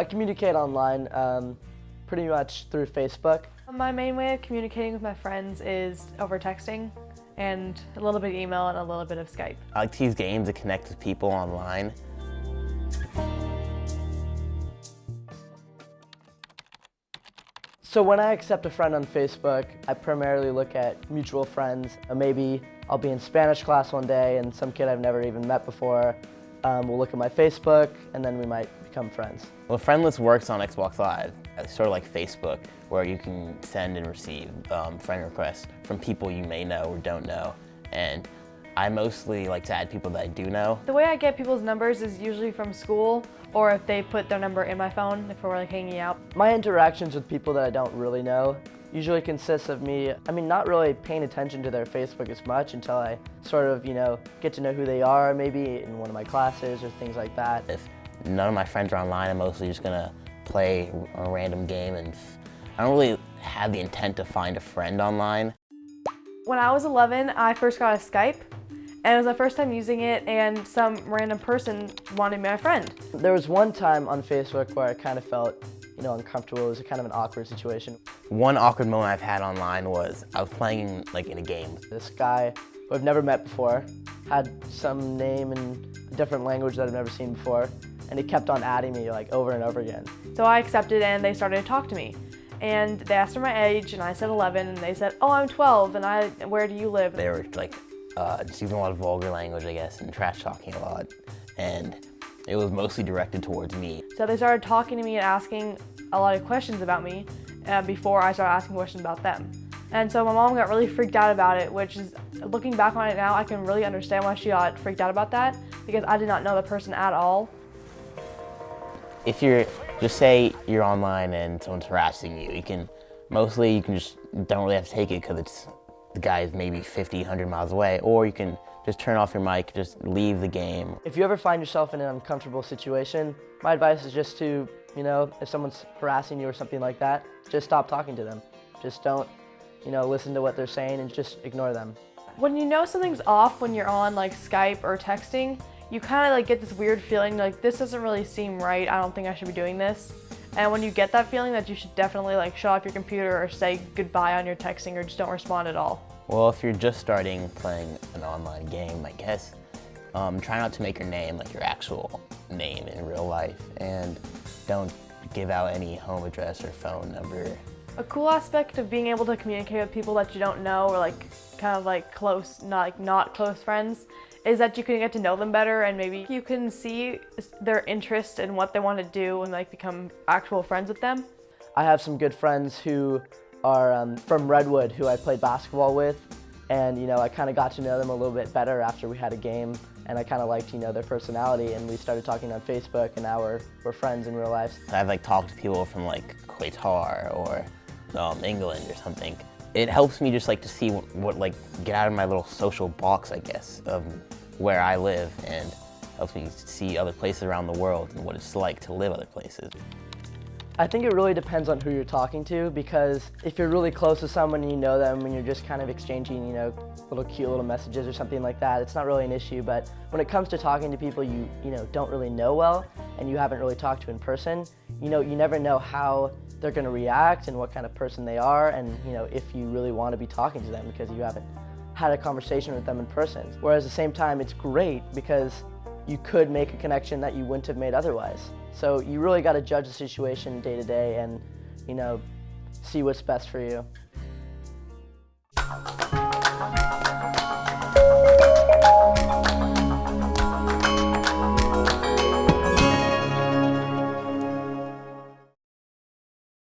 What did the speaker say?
I communicate online um, pretty much through Facebook. My main way of communicating with my friends is over texting and a little bit of email and a little bit of Skype. I like to use games to connect with people online. So when I accept a friend on Facebook, I primarily look at mutual friends. Maybe I'll be in Spanish class one day and some kid I've never even met before um, will look at my Facebook and then we might become friends. Well, Friendless works on Xbox Live, it's sort of like Facebook, where you can send and receive um, friend requests from people you may know or don't know. And I mostly like to add people that I do know. The way I get people's numbers is usually from school or if they put their number in my phone if we're like hanging out. My interactions with people that I don't really know usually consists of me, I mean, not really paying attention to their Facebook as much until I sort of, you know, get to know who they are maybe in one of my classes or things like that. If none of my friends are online, I'm mostly just gonna play a random game and I don't really have the intent to find a friend online. When I was 11, I first got a Skype and it was my first time using it and some random person wanted me my friend. There was one time on Facebook where I kind of felt you know, uncomfortable. It was a kind of an awkward situation. One awkward moment I've had online was I was playing like in a game. This guy who I've never met before had some name in a different language that I've never seen before and he kept on adding me like over and over again. So I accepted and they started to talk to me. And they asked for my age and I said 11 and they said, oh, I'm 12 and I, where do you live? They were like uh, just using a lot of vulgar language, I guess, and trash talking a lot. And it was mostly directed towards me. So they started talking to me and asking a lot of questions about me uh, before I started asking questions about them. And so my mom got really freaked out about it, which is, looking back on it now, I can really understand why she got freaked out about that because I did not know the person at all. If you're, just say you're online and someone's harassing you, you can, mostly you can just, don't really have to take it because it's the guy is maybe 50, 100 miles away, or you can just turn off your mic, just leave the game. If you ever find yourself in an uncomfortable situation, my advice is just to, you know, if someone's harassing you or something like that, just stop talking to them. Just don't, you know, listen to what they're saying and just ignore them. When you know something's off when you're on like Skype or texting, you kind of like get this weird feeling like this doesn't really seem right. I don't think I should be doing this. And when you get that feeling that you should definitely like shut off your computer or say goodbye on your texting or just don't respond at all. Well, if you're just starting playing an online game, I guess, um, try not to make your name like your actual name in real life and don't give out any home address or phone number. A cool aspect of being able to communicate with people that you don't know or like kind of like close, not like not close friends is that you can get to know them better and maybe you can see their interest in what they want to do and like become actual friends with them. I have some good friends who are um, from Redwood who I played basketball with and you know I kind of got to know them a little bit better after we had a game and I kind of liked you know their personality and we started talking on Facebook and now we're, we're friends in real life. I've like talked to people from like Qatar or um, England or something it helps me just like to see what, what, like get out of my little social box I guess of where I live and helps me see other places around the world and what it's like to live other places. I think it really depends on who you're talking to because if you're really close to someone and you know them and you're just kind of exchanging, you know, little cute little messages or something like that, it's not really an issue. But when it comes to talking to people you, you know, don't really know well and you haven't really talked to in person, you know, you never know how they're going to react and what kind of person they are and, you know, if you really want to be talking to them because you haven't had a conversation with them in person. Whereas at the same time, it's great because you could make a connection that you wouldn't have made otherwise. So you really got to judge the situation day to day and, you know, see what's best for you.